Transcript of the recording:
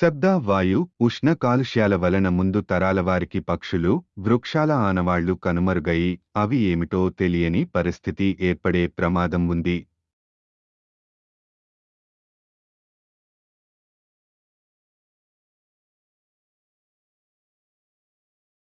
శబ్ద వాయు ఉష్ణ కాలుష్యాల వలన ముందు తరాల వారికి పక్షులు వృక్షాల ఆనవాళ్ళు కనుమరుగయి అవి ఏమిటో తెలియని పరిస్థితి ఏర్పడే ప్రమాదం ఉంది.